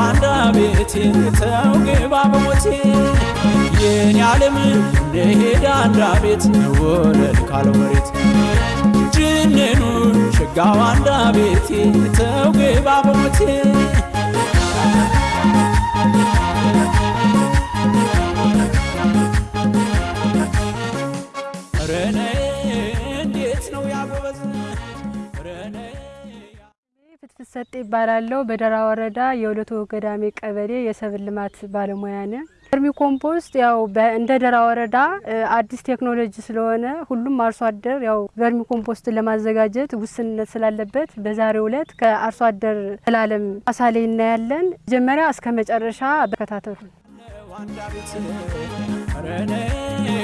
አንዳ ቤቴ ተው ግባ በሞቴ የኔ ዓለም እንሄዳ አንዳ ቤት ሆነ ካለው መሬት ጅንኑ አንዳ ቤቴ ተው በሞቴ ሰጤ እባላለሁ። በደራ ወረዳ የሁለቱ ገዳሜ ቀበሌ የሰብል ልማት ባለሙያ ነኝ። vermi compost ያው እንደ ደራ ወረዳ አዲስ ቴክኖሎጂ ስለሆነ ሁሉም አርሶ አደር ያው vermi compost ን ለማዘጋጀት ውስንነት ስላለበት በዛሬው ዕለት ከአርሶ አደር ዘላለም አሳሌ እናያለን። መጀመሪያ እስከ መጨረሻ ቢከታተሉ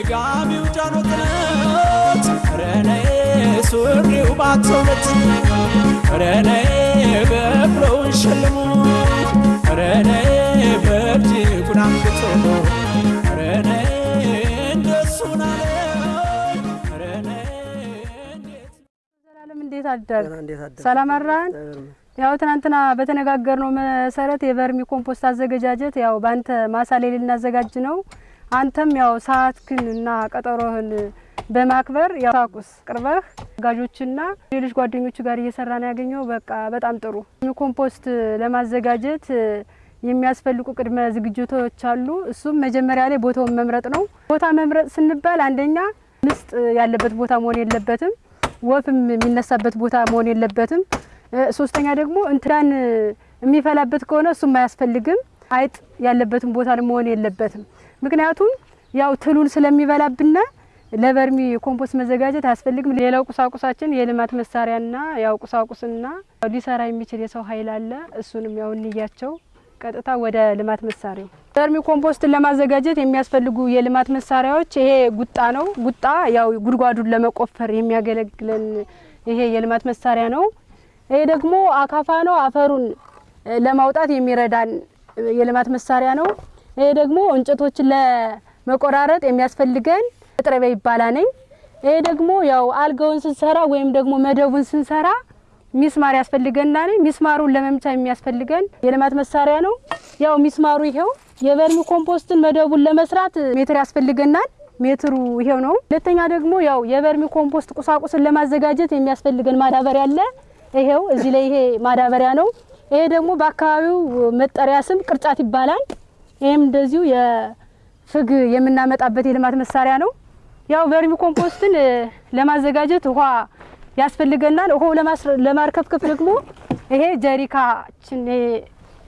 ጋቢው ጃኖ ጥለት ረኔ ሱሪው ባተውለት ረኔ በቅሎውን ሸልሞ ረኔ በእጅ ጉናንግቶ ረኔ እንደሱን አለ ረኔ እንዴት ዘላለም እንዴት አደር? እንዴት አደርክ? ሰላም አራን? ያው ትናንትና በተነጋገርነው መሰረት የቨርሚ ኮምፖስት አዘገጃጀት ያው በአንተ ማሳ ላይ ልናዘጋጅ ነው። አንተም ያው ሰዓትክን እና ቀጠሮህን በማክበር ያው ቁሳቁስ አቅርበህ ጋዦችና ሌሎች ጓደኞቹ ጋር እየሰራ ነው ያገኘው። በቃ በጣም ጥሩ። ኮምፖስት ለማዘጋጀት የሚያስፈልጉ ቅድመ ዝግጅቶች አሉ። እሱም መጀመሪያ ላይ ቦታውን መምረጥ ነው። ቦታ መምረጥ ስንል አንደኛ ምስጥ ያለበት ቦታ መሆን የለበትም። ወፍም የሚነሳበት ቦታ መሆን የለበትም። ሶስተኛ ደግሞ እንትዳን የሚፈላበት ከሆነ እሱም አያስፈልግም። አይጥ ያለበትን ቦታ መሆን የለበትም። ምክንያቱም ያው ትሉን ስለሚበላብና ለ vermi compost መዘጋጀት አያስፈልግም። ሌላው ቁሳቁሳችን የልማት መሳሪያና ያው ቁሳቁስና ሊሰራ የሚችል የሰው ኃይል አለ። እሱንም ያው እንያቸው። ቀጥታ ወደ ልማት መሳሪያው vermi compost ን ለማዘጋጀት የሚያስፈልጉ የልማት መሳሪያዎች ይሄ ጉጣ ነው። ጉጣ ያው ጉድጓዱን ለመቆፈር የሚያገለግለን ይሄ የልማት መሳሪያ ነው። ይሄ ደግሞ አካፋ ነው። አፈሩን ለማውጣት የሚረዳን የልማት መሳሪያ ነው። ይሄ ደግሞ እንጨቶችን ለመቆራረጥ የሚያስፈልገን መጥረቢያ ይባላል። ይሄ ደግሞ ያው አልጋውን ስንሰራ ወይም ደግሞ መደቡን ስንሰራ ሚስማር ያስፈልገናል። ሚስማሩን ለመምቻ የሚያስፈልገን የልማት መሳሪያ ነው። ያው ሚስማሩ ይሄው። የ vermi compost ን መደቡን ለመስራት ሜትር ያስፈልገናል። ሜትሩ ይሄው ነው። ሁለተኛ ደግሞ ያው የ vermi compost ቁሳቁስን ለማዘጋጀት የሚያስፈልገን ማዳበሪያ አለ። ይሄው እዚህ ላይ ይሄ ማዳበሪያ ነው። ይሄ ደግሞ በአካባቢው መጠሪያ ስም ቅርጫት ይባላል። ይህም እንደዚሁ የፍግ የምናመጣበት የልማት መሳሪያ ነው። ያው vermi compost ን ለማዘጋጀት ውሃ ያስፈልገናል። ውሃው ለማርከፍከፍ ደግሞ ይሄ ጀሪካችን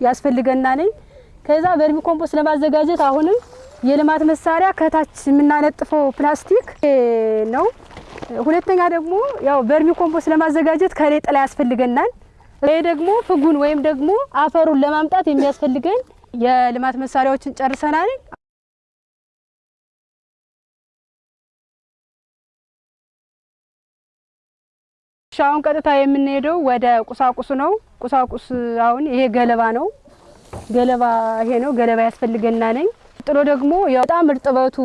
ያስፈልገናል። ከዛ vermi compost ለማዘጋጀት አሁንም የልማት መሳሪያ ከታች የምናነጥፈው ፕላስቲክ ነው። ሁለተኛ ደግሞ ያው vermi compost ለማዘጋጀት ከላይ ጥላ ያስፈልገናል። ይሄ ደግሞ ፍጉን ወይም ደግሞ አፈሩን ለማምጣት የሚያስፈልገን የልማት መሳሪያዎችን ጨርሰናል። አሁን ቀጥታ የምንሄደው ወደ ቁሳቁሱ ነው። ቁሳቁስ አሁን ይሄ ገለባ ነው። ገለባ ይሄ ነው። ገለባ ያስፈልገናል። ጥሎ ደግሞ በጣም እርጥበቱ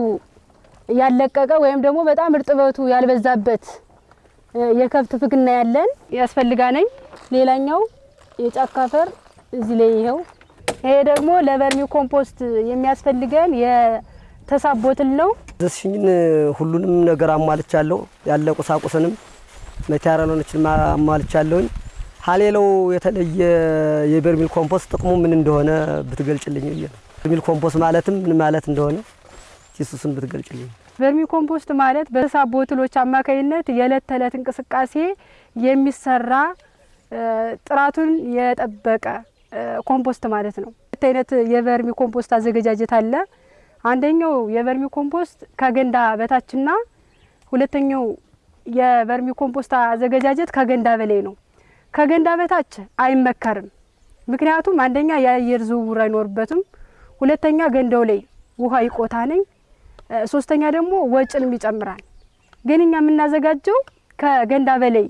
ያለቀቀ ወይም ደግሞ በጣም እርጥበቱ ያልበዛበት የከብት ፍግና ያለን ያስፈልጋ ሌላኛው የጫካ አፈር እዚህ ላይ ይሄው። ይሄ ደግሞ ለቨርሚ ኮምፖስት የሚያስፈልገን የተሳብ ቦትል ነው። ዘስሽኝን ሁሉንም ነገር አሟልቻለሁ። ያለ ቁሳቁስንም መቴሪያሎችን አሟልቻለሁኝ። ሀሌለው የተለየ የ vermi compost ጥቅሙ ምን እንደሆነ ብትገልጭልኝ ብዬ ነው። vermi compost ማለትም ምን ማለት እንደሆነ እሱን ብትገልጭልኝ። vermi compost ማለት በተሳቢ ትሎች አማካኝነት የዕለት ተዕለት እንቅስቃሴ የሚሰራ ጥራቱን የጠበቀ ኮምፖስት ማለት ነው። ሁለት አይነት የ vermi compost አዘገጃጀት አለ። አንደኛው የ vermi compost ከገንዳ በታችና ሁለተኛው የ vermi compost አዘገጃጀት ከገንዳ በላይ ነው። ከገንዳ በታች አይመከርም። ምክንያቱም አንደኛ የአየር ዝውውር አይኖርበትም፣ ሁለተኛ ገንዳው ላይ ውሃ ይቆታ ነኝ፣ ሶስተኛ ደግሞ ወጭንም ይጨምራል። ግን እኛ የምናዘጋጀው ከገንዳ በላይ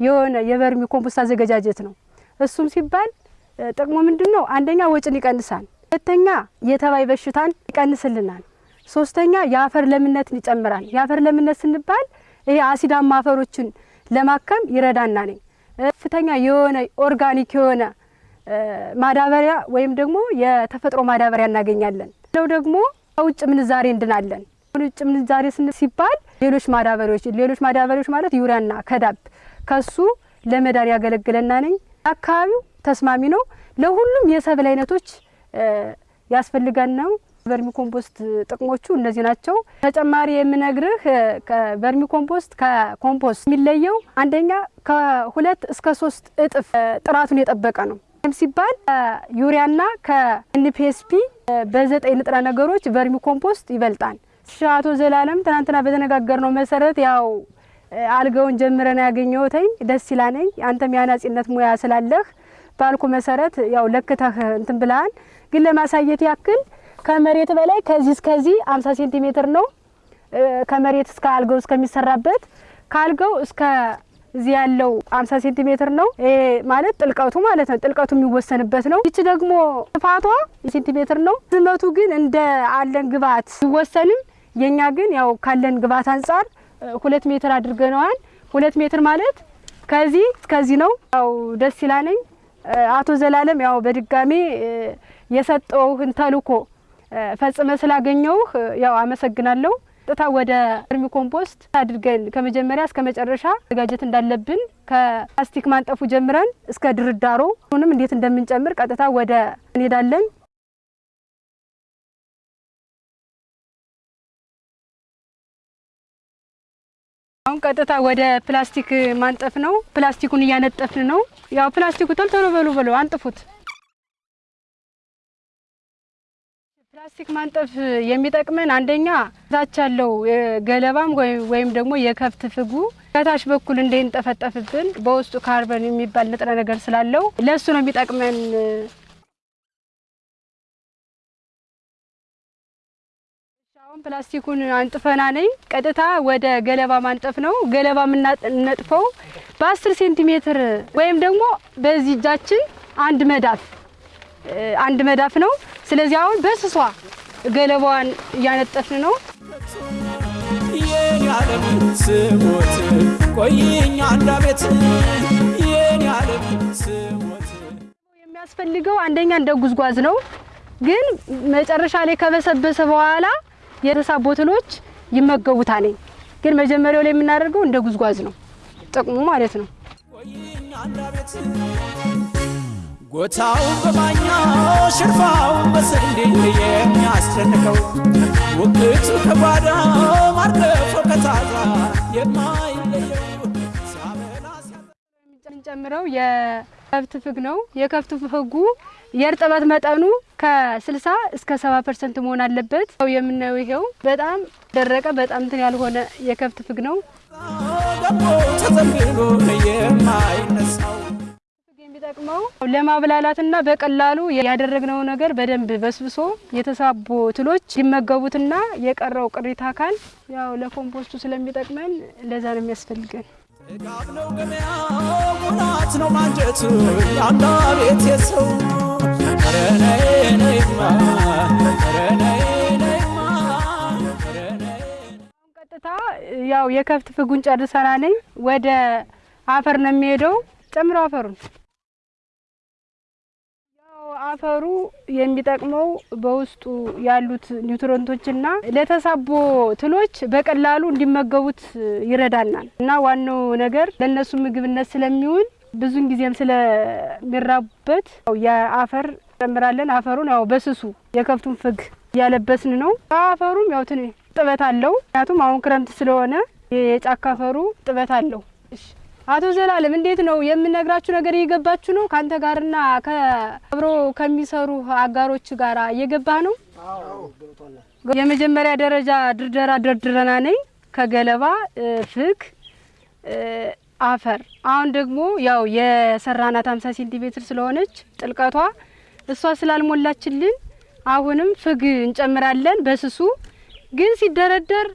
የሆነ የቨርሚ ኮምፖስት አዘገጃጀት ነው። እሱም ሲባል ጥቅሙ ምንድን ነው? አንደኛ ወጭን ይቀንሳል፣ ሁለተኛ የተባይ በሽታን ይቀንስልናል፣ ሶስተኛ የአፈር ለምነትን ይጨምራል። የአፈር ለምነት ሲባል ይሄ አሲዳማ አፈሮችን ለማከም ይረዳና ነኝ ከፍተኛ የሆነ ኦርጋኒክ የሆነ ማዳበሪያ ወይም ደግሞ የተፈጥሮ ማዳበሪያ እናገኛለን። ለው ደግሞ ከውጭ ምንዛሬ እንድናለን። ውጭ ምንዛሬ ሲባል ሌሎች ማዳበሪያዎች ሌሎች ማዳበሪያዎች ማለት ዩሪያና ከዳፕ ከሱ ለመዳን ያገለግለና ነኝ። አካባቢው ተስማሚ ነው። ለሁሉም የሰብል አይነቶች ያስፈልጋን ነው። ቨርሚ ኮምፖስት ጥቅሞቹ እነዚህ ናቸው። ተጨማሪ የምነግርህ ቨርሚ ኮምፖስት ከኮምፖስት የሚለየው አንደኛ ከሁለት እስከ ሶስት እጥፍ ጥራቱን የጠበቀ ነው። ይህም ሲባል ከዩሪያና ከ NPSB በዘጠኝ ንጥረ ነገሮች ቨርሚ ኮምፖስት ይበልጣል። አቶ ዘላለም ትናንትና በተነጋገርነው መሰረት ያው አልጋውን ጀምረን ያገኘሁትኝ ደስ ይላነኝ። አንተም የአናጺነት ሙያ ስላለህ ባልኩ መሰረት ያው ለክተህ እንትን ብለሃል። ግን ለማሳየት ያክል ከመሬት በላይ ከዚህ እስከዚህ 50 ሴንቲሜትር ነው። ከመሬት እስከ አልጋው እስከሚሰራበት ከአልጋው እስከ እዚህ ያለው 50 ሴንቲሜትር ነው። ይሄ ማለት ጥልቀቱ ማለት ነው። ጥልቀቱ የሚወሰንበት ነው። ይቺ ደግሞ ስፋቷ ሴንቲሜትር ነው። ርዝመቱ ግን እንደ አለን ግብአት ሲወሰንም የኛ ግን ያው ካለን ግብአት አንጻር ሁለት ሜትር አድርገነዋል። ሁለት ሜትር ማለት ከዚህ እስከዚህ ነው። ያው ደስ ይላነኝ አቶ ዘላለም ያው በድጋሚ የሰጠሁህን ተልእኮ ፈጽመ ስላገኘሁህ ያው አመሰግናለሁ። ቀጥታ ወደ ቨርሚ ኮምፖስት አድርገን ከመጀመሪያ እስከ መጨረሻ ዘጋጀት እንዳለብን ከፕላስቲክ ማንጠፉ ጀምረን እስከ ድርዳሮ ሁንም እንዴት እንደምንጨምር ቀጥታ ወደ እንሄዳለን። አሁን ቀጥታ ወደ ፕላስቲክ ማንጠፍ ነው። ፕላስቲኩን እያነጠፍን ነው። ያው ፕላስቲኩ ቶሎ ቶሎ በሉ በሉ አንጥፉት። ፕላስቲክ ማንጠፍ የሚጠቅመን አንደኛ ታች ያለው ገለባም ወይም ደግሞ የከብት ፍጉ ከታች በኩል እንዳይንጠፈጠፍብን በውስጡ ካርበን የሚባል ንጥረ ነገር ስላለው ለእሱ ነው የሚጠቅመን። አሁን ፕላስቲኩን አንጥፈና ነኝ። ቀጥታ ወደ ገለባ ማንጠፍ ነው። ገለባ የምናነጥፈው በአስር ሴንቲሜትር ወይም ደግሞ በዚህ እጃችን አንድ መዳፍ አንድ መዳፍ ነው። ስለዚህ አሁን በስሷ ገለባዋን እያነጠፍን ነው። ስሞት የሚያስፈልገው አንደኛ እንደ ጉዝጓዝ ነው። ግን መጨረሻ ላይ ከበሰበሰ በኋላ የተሳቡ ቦትሎች ይመገቡታል። ግን መጀመሪያው ላይ የምናደርገው እንደ ጉዝጓዝ ነው ጥቅሙ ማለት ነው። ጎታው በማኛው ሽርፋው በስንዴ የሚያስጨንቀው ውቅቱ ከጓዳ ማርገፎ ከታዛ የማይለየው የምንጨምረው የከብት ፍግ ነው። የከብት ፍጉ የእርጥበት መጠኑ ከ60 እስከ 70 ፐርሰንት መሆን አለበት። የምናየው ይሄው በጣም ደረቀ፣ በጣም እንትን ያልሆነ የከብት ፍግ ነው። የሚጠቅመው ለማብላላትና በቀላሉ ያደረግነው ነገር በደንብ በስብሶ የተሳቡ ትሎች ሊመገቡትና የቀረው ቅሪተ አካል ያው ለኮምፖስቱ ስለሚጠቅመን ለዛ ነው የሚያስፈልገን። ጥጋብ ነው ገበያው ነው ማንጀቱ የአንድ ቤት የሰው ነይማ ቀጥታ ያው የከብት ፍጉን ጨርሰና ነኝ ወደ አፈር ነው የሚሄደው። ጨምረው አፈሩን አፈሩ የሚጠቅመው በውስጡ ያሉት ኒውትሮንቶችና ለተሳቦ ትሎች በቀላሉ እንዲመገቡት ይረዳናል እና ዋናው ነገር ለእነሱ ምግብነት ስለሚውል ብዙን ጊዜም ስለሚራቡበት የአፈር ጨምራለን። አፈሩን ያው በስሱ የከብቱን ፍግ እያለበስን ነው። አፈሩም ያው ትን ጥበት አለው። ምክንያቱም አሁን ክረምት ስለሆነ የጫካ አፈሩ ጥበት አለው። አቶ ዘላለም እንዴት ነው የምነግራችሁ ነገር እየገባችሁ ነው? ከአንተ ጋርና ከአብሮ ከሚሰሩ አጋሮች ጋር እየገባህ ነው? የመጀመሪያ ደረጃ ድርደራ ደርድረና ነኝ ከገለባ ፍግ፣ አፈር። አሁን ደግሞ ያው የሰራናት 50 ሴንቲሜትር ስለሆነች ጥልቀቷ እሷ ስላልሞላችልን አሁንም ፍግ እንጨምራለን በስሱ ግን ሲደረደር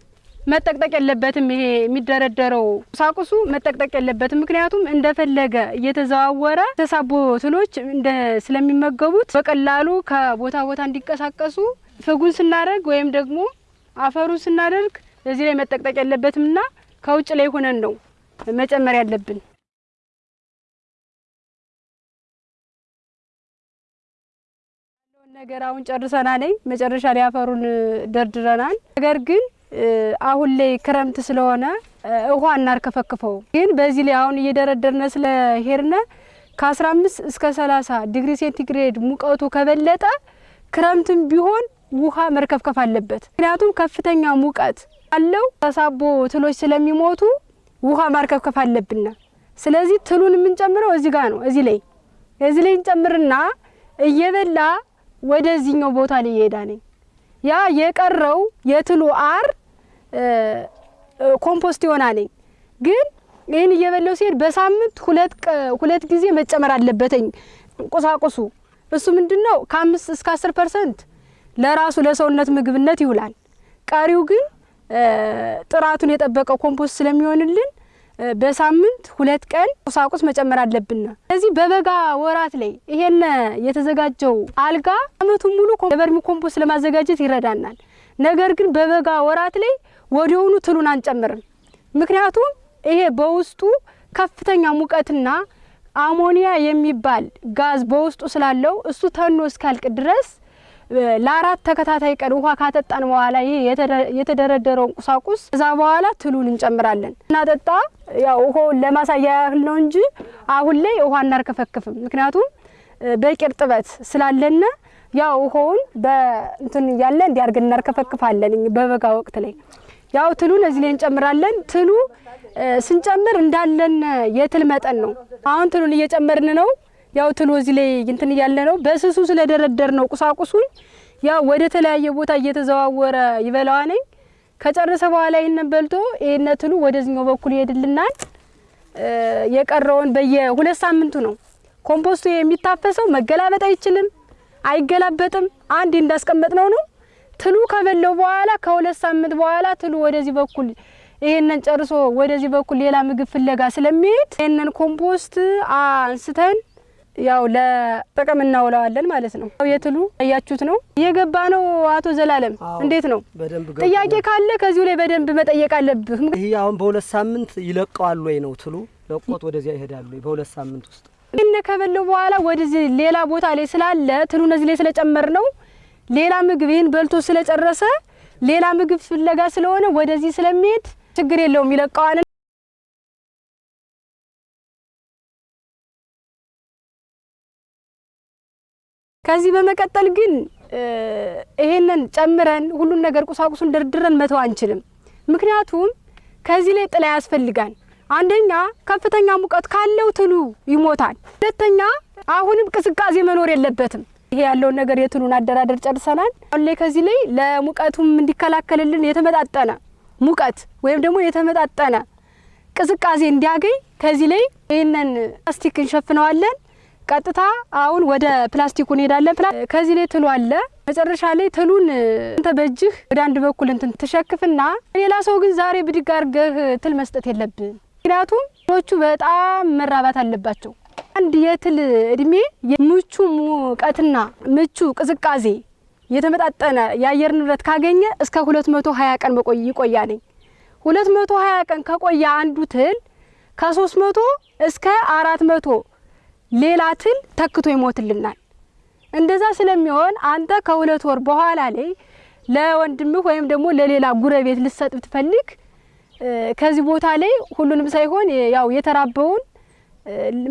መጠቅጠቅ የለበትም። ይሄ የሚደረደረው ቁሳቁሱ መጠቅጠቅ የለበትም። ምክንያቱም እንደፈለገ እየተዘዋወረ ተሳቦ እንደ ስለሚመገቡት በቀላሉ ከቦታ ቦታ እንዲንቀሳቀሱ ፍጉን ስናደርግ ወይም ደግሞ አፈሩን ስናደርግ እዚህ ላይ መጠቅጠቅ የለበትምና ከውጭ ላይ ሆነን ነው መጨመር ያለብን። ነገር አሁን ጨርሰናል። መጨረሻ ላይ አፈሩን ደርድረናል። ነገር ግን አሁን ላይ ክረምት ስለሆነ ውሃ እናርከፈክፈው። ግን በዚህ ላይ አሁን እየደረደርነ ስለሄድነ ከ15 እስከ 30 ዲግሪ ሴንቲግሬድ ሙቀቱ ከበለጠ ክረምትም ቢሆን ውሃ መርከፍከፍ አለበት። ምክንያቱም ከፍተኛ ሙቀት አለው ተሳቢ ትሎች ስለሚሞቱ ውሃ ማርከፍከፍ አለብና፣ ስለዚህ ትሉን የምንጨምረው እዚህ ጋር ነው። እዚህ ላይ እዚህ ላይ እንጨምርና እየበላ ወደዚህኛው ቦታ ላይ ይሄዳ ነኝ ያ የቀረው የትሉ አር ኮምፖስት ይሆና ነኝ። ግን ይህን እየበላው ሲሄድ በሳምንት ሁለት ጊዜ መጨመር አለበትኝ ቁሳቁሱ። እሱ ምንድን ነው ከአምስት እስከ አስር ፐርሰንት ለራሱ ለሰውነት ምግብነት ይውላል። ቀሪው ግን ጥራቱን የጠበቀው ኮምፖስት ስለሚሆንልን በሳምንት ሁለት ቀን ቁሳቁስ መጨመር አለብን። ስለዚህ በበጋ ወራት ላይ ይሄን የተዘጋጀው አልጋ አመቱን ሙሉ የቨርሚ ኮምፖስት ለማዘጋጀት ይረዳናል። ነገር ግን በበጋ ወራት ላይ ወዲያውኑ ትሉን አንጨምርም። ምክንያቱም ይሄ በውስጡ ከፍተኛ ሙቀትና አሞኒያ የሚባል ጋዝ በውስጡ ስላለው እሱ ተኖ እስካልቅ ድረስ ለአራት ተከታታይ ቀን ውሃ ካጠጣን በኋላ ይሄ የተደረደረውን ቁሳቁስ እዛ በኋላ ትሉን እንጨምራለን። እናጠጣ ያው ውሃውን ለማሳያ ያህል ነው እንጂ አሁን ላይ ውሃ እናርከፈክፍም። ምክንያቱም በቂ እርጥበት ስላለነ ያው ውሃውን በእንትን እያለ እንዲያርገን እናርከፈክፋለን። በበጋ ወቅት ላይ ያው ትሉን እዚህ ላይ እንጨምራለን። ትሉ ስንጨምር እንዳለን የትል መጠን ነው። አሁን ትሉን እየጨመርን ነው። ያው ትሉ እዚህ ላይ እንትን እያለ ነው። በስሱ ስለደረደር ነው ቁሳቁሱን ያው ወደ ተለያየ ቦታ እየተዘዋወረ ይበላዋ ነኝ። ከጨረሰ በኋላ ይህንን በልቶ ይህን ትሉ ወደዚህኛው በኩል ይሄድልናል። የቀረውን በየሁለት ሳምንቱ ነው ኮምፖስቱ የሚታፈሰው። መገላበጥ አይችልም፣ አይገላበጥም። አንድ እንዳስቀመጥ ነው ነው ትሉ ከበላው በኋላ ከሁለት ሳምንት በኋላ ትሉ ወደዚህ በኩል ይሄንን ጨርሶ ወደዚህ በኩል ሌላ ምግብ ፍለጋ ስለሚሄድ ይሄንን ኮምፖስት አንስተን ያው ለጥቅም እናውለዋለን ማለት ነው። የትሉ እያችሁት ነው እየገባ ነው። አቶ ዘላለም እንዴት ነው? ጥያቄ ካለ ከዚሁ ላይ በደንብ መጠየቅ አለብህ። ይህ አሁን በሁለት ሳምንት ይለቀዋል ወይ ነው ትሉ ለቆት ወደዚያ ይሄዳሉ በሁለት ሳምንት ውስጥ ይህን ከበለው በኋላ ወደዚህ ሌላ ቦታ ላይ ስላለ ትሉ እነዚህ ላይ ስለጨመር ነው ሌላ ምግብ ይህን በልቶ ስለጨረሰ ሌላ ምግብ ፍለጋ ስለሆነ ወደዚህ ስለሚሄድ ችግር የለውም ይለቀዋል። ከዚህ በመቀጠል ግን ይሄንን ጨምረን ሁሉን ነገር ቁሳቁሱን ደርድረን መተው አንችልም። ምክንያቱም ከዚህ ላይ ጥላ ያስፈልጋል። አንደኛ ከፍተኛ ሙቀት ካለው ትሉ ይሞታል። ሁለተኛ አሁንም ቅዝቃዜ መኖር የለበትም። ይሄ ያለውን ነገር የትሉን አደራደር ጨርሰናል። አሁን ላይ ከዚህ ላይ ለሙቀቱም እንዲከላከልልን የተመጣጠነ ሙቀት ወይም ደግሞ የተመጣጠነ ቅዝቃዜ እንዲያገኝ ከዚህ ላይ ይህንን ፕላስቲክ እንሸፍነዋለን። ቀጥታ አሁን ወደ ፕላስቲኩ እንሄዳለን። ከዚህ ላይ ትሉ አለ። መጨረሻ ላይ ትሉን እንተ በእጅህ ወደ አንድ በኩል እንትን ትሸክፍና ሌላ ሰው ግን ዛሬ ብድግ አድርገህ ትል መስጠት የለብን። ምክንያቱም ትሎቹ በጣም መራባት አለባቸው። አንድ የትል እድሜ ምቹ ሙቀትና ምቹ ቅዝቃዜ የተመጣጠነ የአየር ንብረት ካገኘ እስከ ሁለት መቶ ሀያ ቀን መቆይ ይቆያ ነኝ። ሁለት መቶ ሀያ ቀን ከቆየ አንዱ ትል ከሶስት መቶ እስከ አራት መቶ ሌላ ትል ተክቶ ይሞትልናል። እንደዛ ስለሚሆን አንተ ከሁለት ወር በኋላ ላይ ለወንድምህ ወይም ደግሞ ለሌላ ጉረቤት ልሰጥ ብትፈልግ ከዚህ ቦታ ላይ ሁሉንም ሳይሆን ያው የተራበውን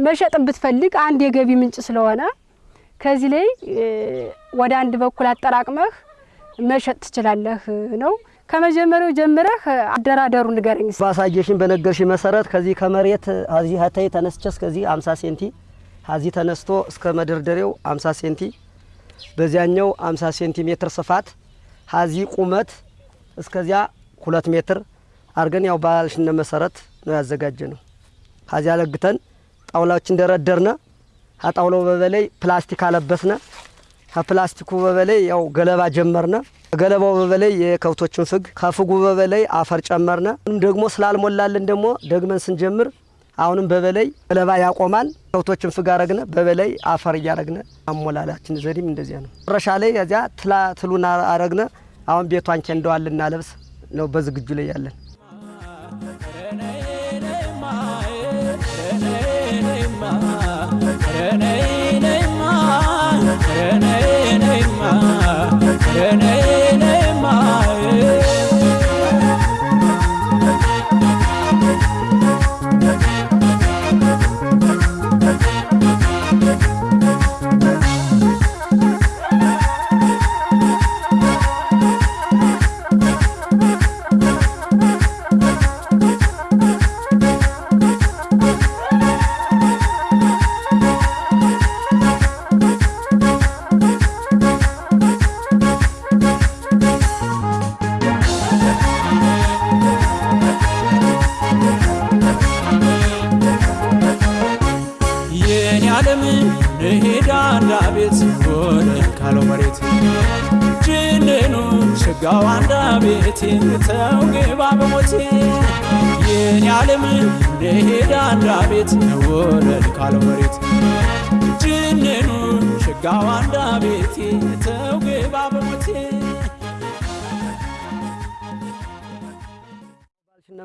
መሸጥ ብትፈልግ አንድ የገቢ ምንጭ ስለሆነ ከዚህ ላይ ወደ አንድ በኩል አጠራቅመህ መሸጥ ትችላለህ ነው። ከመጀመሪያው ጀምረህ አደራደሩ ንገረኝ። ባሳየሽን በነገርሽ መሰረት ከዚህ ከመሬት አዚህ ሀታይ ተነስቼ እስከዚህ 50 ሴንቲ አዚህ ተነስቶ እስከ መደርደሪያው 50 ሴንቲ በዚያኛው 50 ሴንቲሜትር ስፋት ሀዚህ ቁመት እስከዚያ ሁለት ሜትር አድርገን ያው ባልሽነ መሰረት ነው ያዘጋጀ ነው። ከዚያ ለግተን ጣውላዎችን ደረደርነ። ከጣውላው በበላይ ፕላስቲክ አለበስነ። ከፕላስቲኩ በበላይ ያው ገለባ ጀመርነ። ገለባው በበላይ የከብቶችን ፍግ፣ ከፍጉ በበላይ አፈር ጨመርነ። ደግሞ ስላልሞላልን ደግሞ ደግመን ስንጀምር አሁንም በበላይ ገለባ ያቆማል። ከብቶችን ፍግ አረግነ፣ በበላይ አፈር እያረግነ አሞላላችን ዘዴም እንደዚያ ነው። መጨረሻ ላይ እዚያ ትላ ትሉን አረግነ። አሁን ቤቷን ኬንደዋል ልናለብስ ነው በዝግጁ ላይ ያለን።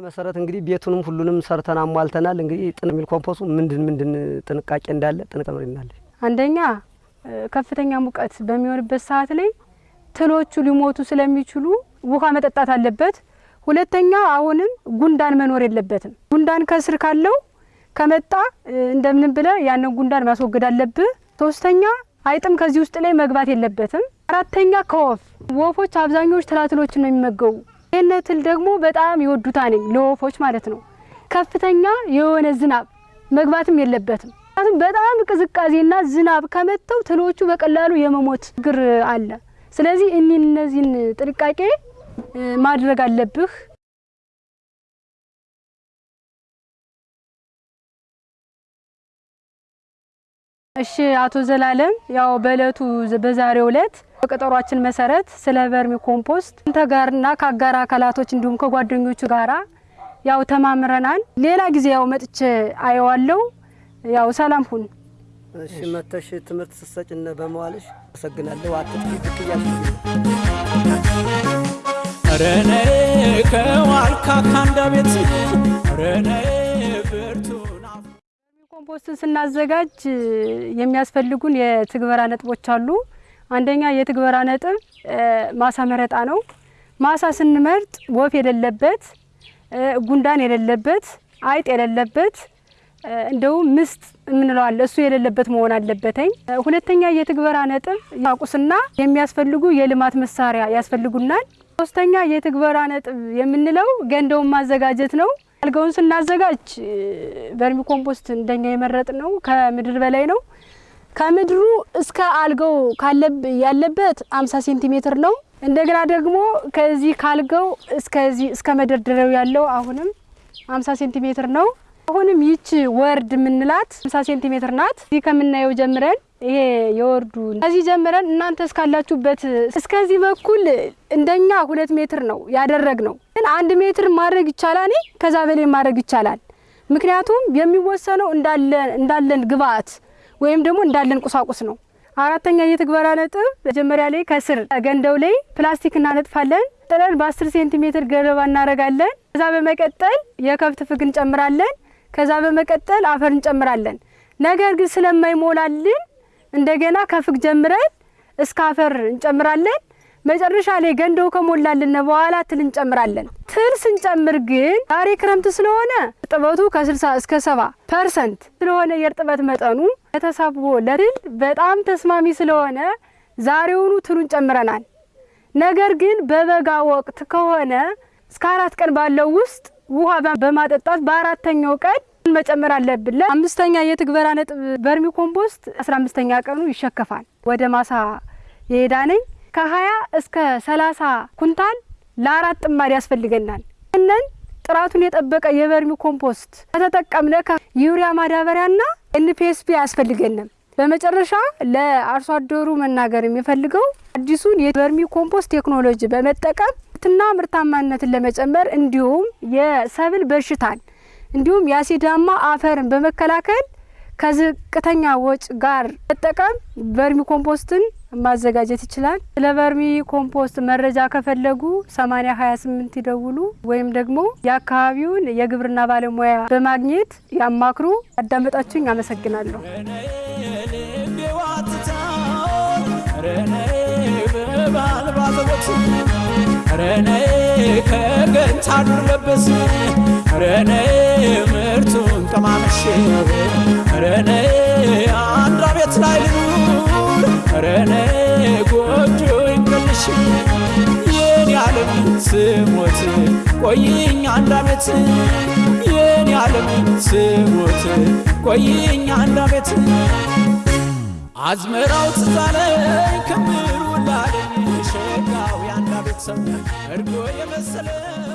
መሰረት እንግዲህ ቤቱንም ሁሉንም ሰርተን አሟልተናል። እንግዲህ ጥን የሚል ኮምፖሱ ምንድን ምንድን ጥንቃቄ እንዳለ ጥንቅ ተምሪናለች። አንደኛ ከፍተኛ ሙቀት በሚሆንበት ሰዓት ላይ ትሎቹ ሊሞቱ ስለሚችሉ ውሃ መጠጣት አለበት። ሁለተኛ አሁንም ጉንዳን መኖር የለበትም። ጉንዳን ከስር ካለው ከመጣ እንደምንም ብለ ያንን ጉንዳን ማስወገድ አለብህ። ሶስተኛ አይጥም ከዚህ ውስጥ ላይ መግባት የለበትም። አራተኛ ከወፍ ወፎች አብዛኞቹ ትላትሎችን ነው የሚመገቡ። ይህን ትል ደግሞ በጣም ይወዱታል ለወፎች ማለት ነው። ከፍተኛ የሆነ ዝናብ መግባትም የለበትም። ምክንያቱም በጣም ቅዝቃዜና ዝናብ ከመተው ትሎቹ በቀላሉ የመሞት ችግር አለ። ስለዚህ እኒ እነዚህን ጥንቃቄ ማድረግ አለብህ። እሺ አቶ ዘላለም ያው በእለቱ በዛሬው እለት በቀጠሯችን መሰረት ስለ ቨርሚ ኮምፖስት አንተ ጋርና ከአጋር አካላቶች እንዲሁም ከጓደኞቹ ጋራ ያው ተማምረናል። ሌላ ጊዜ ያው መጥቼ አየዋለሁ። ያው ሰላም ሁን። እሺ መተሽ ትምህርት ስትሰጭን በመዋልሽ አመሰግናለሁ። አትጥቂ ረኔ ከዋልካ ካንዳ ቤት ረኔ ብርቱና ኮምፖስትን ስናዘጋጅ የሚያስፈልጉን የትግበራ ነጥቦች አሉ። አንደኛ የትግበራ ነጥብ ማሳ መረጣ ነው። ማሳ ስንመርጥ ወፍ የሌለበት፣ ጉንዳን የሌለበት፣ አይጥ የሌለበት እንደውም ምስጥ የምንለው አለ እሱ የሌለበት መሆን አለበተኝ። ሁለተኛ የትግበራ ነጥብ ቁስና የሚያስፈልጉ የልማት መሳሪያ ያስፈልጉናል። ሶስተኛ የትግበራ ነጥብ የምንለው ገንዳውን ማዘጋጀት ነው። አልጋውን ስናዘጋጅ vermicompost እንደኛ የመረጥነው ከምድር በላይ ነው። ከምድሩ እስከ አልጋው ያለበት 50 ሴንቲሜትር ነው። እንደገና ደግሞ ከዚህ ካልጋው እስከዚህ እስከ መደርደሪያው ያለው አሁንም 50 ሴንቲሜትር ነው። አሁንም ይች ወርድ የምንላት 50 ሴንቲሜትር ናት። እዚህ ከምናየው ጀምረን ይሄ የወርዱ ከዚህ ጀምረን እናንተ እስካላችሁበት እስከዚህ በኩል እንደኛ ሁለት ሜትር ነው ያደረግነው። ግን አንድ ሜትር ማድረግ ይቻላል፣ ከዛ በላይ ማድረግ ይቻላል። ምክንያቱም የሚወሰነው እንዳለን ግብአት ወይም ደግሞ እንዳለን ቁሳቁስ ነው። አራተኛ የትግበራ ነጥብ መጀመሪያ ላይ ከስር ገንዳው ላይ ፕላስቲክ እናነጥፋለን። ጥለን በ10 ሴንቲሜትር ገለባ እናደርጋለን። ከዛ በመቀጠል የከብት ፍግ እንጨምራለን። ከዛ በመቀጠል አፈር እንጨምራለን። ነገር ግን ስለማይሞላልን እንደገና ከፍግ ጀምረን እስከ አፈር እንጨምራለን። መጨረሻ ላይ ገንዳው ከሞላልን በኋላ ትል እንጨምራለን። ትል ስንጨምር ግን ዛሬ ክረምት ስለሆነ እርጥበቱ ከ60 እስከ 70 percent ስለሆነ የእርጥበት መጠኑ ለተሳብቦ ለትል በጣም ተስማሚ ስለሆነ ዛሬውኑ ትሉን ጨምረናል። ነገር ግን በበጋ ወቅት ከሆነ እስከ አራት ቀን ባለው ውስጥ ውሃ በማጠጣት በአራተኛው ቀን መጨመር አለብን። አምስተኛ የትግበራ ነጥብ vermicompost አስራ አምስተኛ ቀኑ ይሸከፋል። ወደ ማሳ የሄዳነኝ ከሀያ እስከ ሰላሳ ኩንታል ለአራት ጥማድ ያስፈልገናል። ይህንን ጥራቱን የጠበቀ የ vermicompost ከተጠቀምነ ዩሪያ ማዳበሪያና NPSB አያስፈልገንም። በመጨረሻ ለአርሶ አደሩ መናገር የምፈልገው አዲሱን የ vermicompost ቴክኖሎጂ በመጠቀም ምርትና ምርታማነትን ለመጨመር እንዲሁም የሰብል በሽታን እንዲሁም የአሲዳማ አፈርን በመከላከል ከዝቅተኛ ወጭ ጋር መጠቀም vermicompost ን ማዘጋጀት ይችላል። ስለ vermicompost መረጃ ከፈለጉ 8028 ይደውሉ ወይም ደግሞ የአካባቢውን የግብርና ባለሙያ በማግኘት ያማክሩ። ያዳመጣችሁኝ አመሰግናለሁ። ረኔ ከገንታ ዱር ለበስ ረኔ ምርቱን ቀማመሽ ረኔ አንዷ ቤት ላይ ልኑር። ረኔ ጎጆ ይንቀልሽ የኔ ዓለም ስሞት ቆይኝ አንድ አመት የኔ ዓለም ስሞት ቆይኝ አንድ አመት አዝመራው ትዛለኝ ክምሩ ላለኝ ሸጋው ያንዳ ቤተሰብ እርጎ የመሰለ መቶ